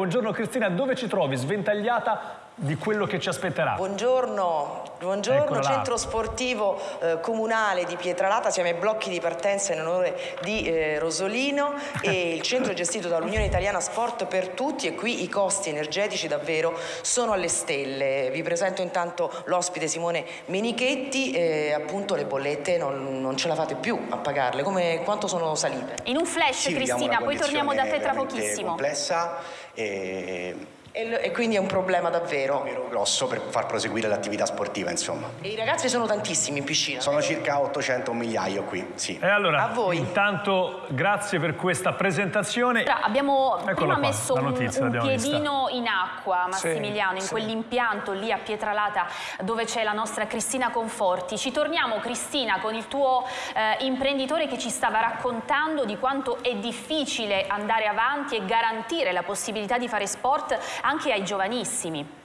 Buongiorno Cristina, dove ci trovi? Sventagliata di quello che ci aspetterà. Buongiorno, buongiorno centro sportivo eh, comunale di Pietralata, siamo ai blocchi di partenza in onore di eh, Rosolino e il centro è gestito dall'Unione Italiana Sport per Tutti e qui i costi energetici davvero sono alle stelle. Vi presento intanto l'ospite Simone Menichetti e appunto le bollette non, non, ce la fate più a pagarle, Come, quanto sono salite? In un flash sì, Cristina, poi torniamo da te tra pochissimo. complessa eh, e e, quindi è un problema davvero. Davvero grosso per far proseguire l'attività sportiva, insomma. E i ragazzi sono tantissimi in piscina? Sono circa 800, un migliaio qui, sì. E allora, A voi. intanto, grazie per questa presentazione. Allora, abbiamo Eccola prima qua, messo notizia, un, un piedino vista. in acqua, Massimiliano, sì, in sì. quell'impianto lì a Pietralata dove c'è la nostra Cristina Conforti. Ci torniamo, Cristina, con il tuo eh, imprenditore che ci stava raccontando di quanto è difficile andare avanti e garantire la possibilità di fare sport anche ai giovanissimi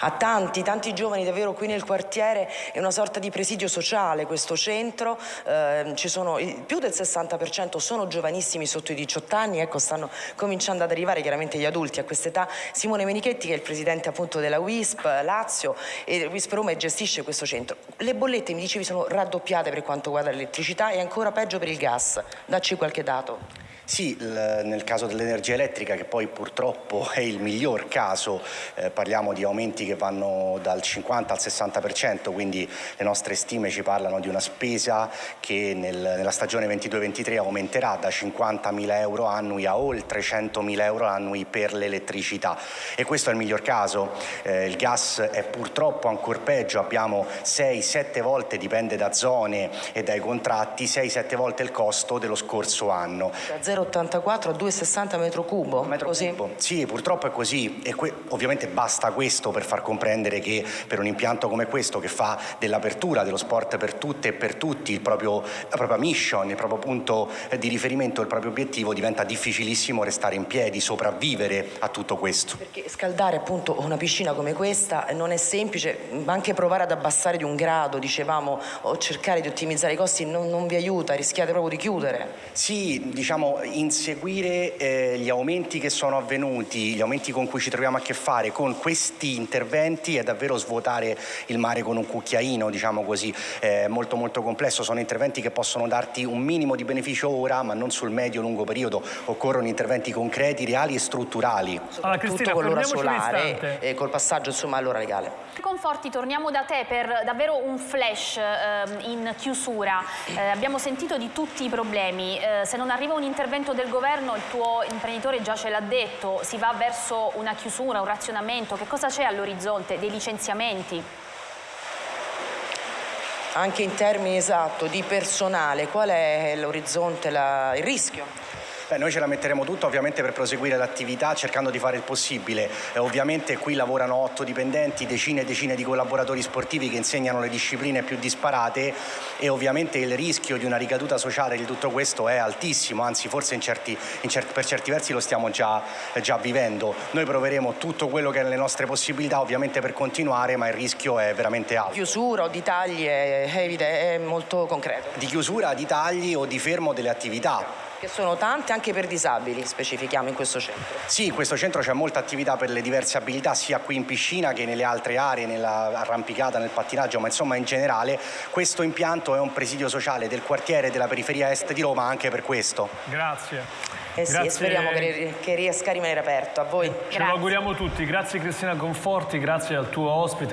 a tanti, tanti giovani davvero qui nel quartiere, è una sorta di presidio sociale questo centro, eh, ci sono, più del 60% sono giovanissimi sotto i 18 anni, ecco stanno cominciando ad arrivare chiaramente gli adulti a quest'età. Simone Menichetti che è il presidente appunto della WISP Lazio e WISP Roma gestisce questo centro. Le bollette mi dicevi sono raddoppiate per quanto riguarda l'elettricità e ancora peggio per il gas, dacci qualche dato. Sì, nel caso dell'energia elettrica che poi purtroppo è il miglior caso, eh, parliamo di aumenti che vanno dal 50 al 60%, quindi le nostre stime ci parlano di una spesa che nel, nella stagione 22-23 aumenterà da 50.000 euro annui a oltre 100.000 euro annui per l'elettricità e questo è il miglior caso, eh, il gas è purtroppo ancora peggio, abbiamo 6-7 volte, dipende da zone e dai contratti, 6-7 volte il costo dello scorso anno. 0,84 a 2,60 metro cubo. Metro così? cubo. Sì, purtroppo è così e ovviamente basta questo per far comprendere che per un impianto come questo che fa dell'apertura dello sport per tutte e per tutti il proprio, la propria mission, il proprio punto di riferimento, il proprio obiettivo diventa difficilissimo restare in piedi, sopravvivere a tutto questo. Perché scaldare appunto una piscina come questa non è semplice, ma anche provare ad abbassare di un grado, dicevamo, o cercare di ottimizzare i costi non, non vi aiuta, rischiate proprio di chiudere. Sì, diciamo inseguire eh, gli aumenti che sono avvenuti, gli aumenti con cui ci troviamo a che fare con questi interventi è davvero svuotare il mare con un cucchiaino, diciamo così, eh, molto molto complesso, sono interventi che possono darti un minimo di beneficio ora ma non sul medio-lungo periodo, occorrono interventi concreti, reali e strutturali. Allora Cristina, con l'ora solare e col passaggio insomma all'ora legale. Conforti, torniamo da te per davvero un flash eh, in chiusura. Eh, abbiamo sentito di tutti i problemi, eh, se non arriva un intervento del governo, il tuo imprenditore già ce l'ha detto, si va verso una chiusura, un razionamento, che cosa c'è all'orizzonte? Dei licenziamenti? Anche in termini esatto di personale, qual è l'orizzonte, il rischio? Beh, noi ce la metteremo tutta ovviamente per proseguire l'attività cercando di fare il possibile. Eh, ovviamente qui lavorano otto dipendenti, decine e decine di collaboratori sportivi che insegnano le discipline più disparate e ovviamente il rischio di una ricaduta sociale di tutto questo è altissimo, anzi forse in certi, in certi, per certi versi lo stiamo già, già vivendo. Noi proveremo tutto quello che è nelle nostre possibilità ovviamente per continuare, ma il rischio è veramente alto. Chiusura o di tagli è, è, è molto concreto? Di chiusura, di tagli o di fermo delle attività che sono tante anche per disabili, specifichiamo in questo centro. Sì, in questo centro c'è molta attività per le diverse abilità, sia qui in piscina che nelle altre aree, nell'arrampicata, nel pattinaggio, ma insomma in generale questo impianto è un presidio sociale del quartiere della periferia est di Roma anche per questo. Grazie. Eh sì, grazie. speriamo che, che, riesca a rimanere aperto. A voi. Ce lo auguriamo tutti. Grazie Cristina Conforti, grazie al tuo ospite.